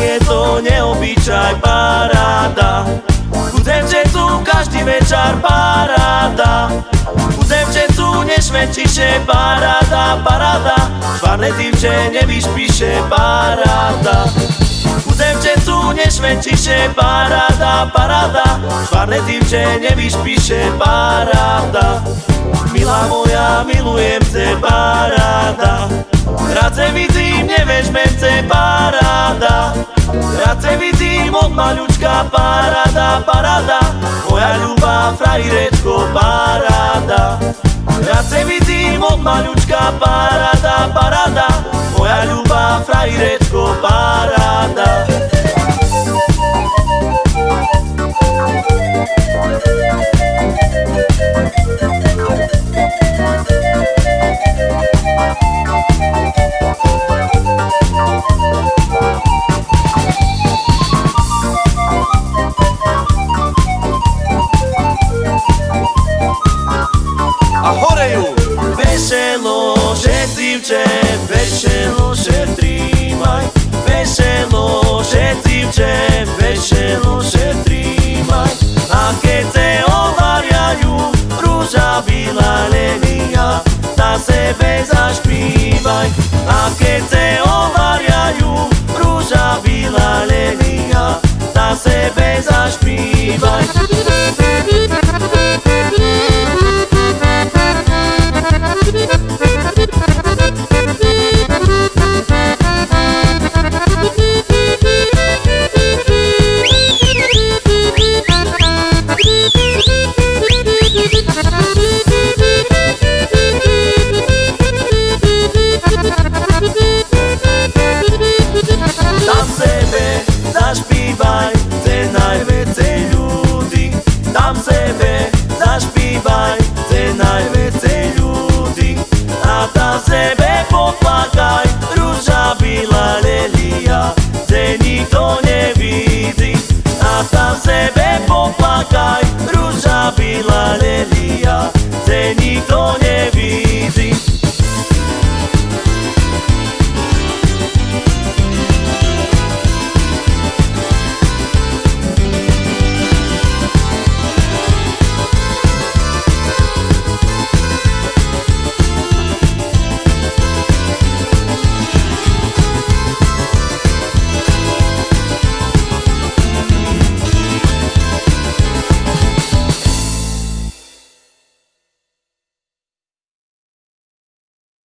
je to neobyčaj paráda. U devčecu každý večer paráda. U devčecu nešvenčiše paráda, paráda. Švarne tým, že nevyšpíše paráda. U devčecu nešvenčiše paráda, paráda. Švarne tým, že nevyšpíše paráda. Milá moja, milujem te paráda. Radze vidím, nevežmem te paráda. Se vidím od maľučka paráda, paráda Moja ľubá frajrečko paráda Rád se vidím od maľučka paráda, paráda Moja ľubá frajrečko Veselo šetrivče, veselo šetrimaj Veselo šetrivče, veselo šetrimaj A keď se ovarjajú rúža bila lenia Na sebe zašpívaj. A keď se tebe zašpívaj, cenaj vecej ľudí. A tam sebe poplakaj, rúža byla lelia, kde nikto nevidí. A tam sebe poplakaj,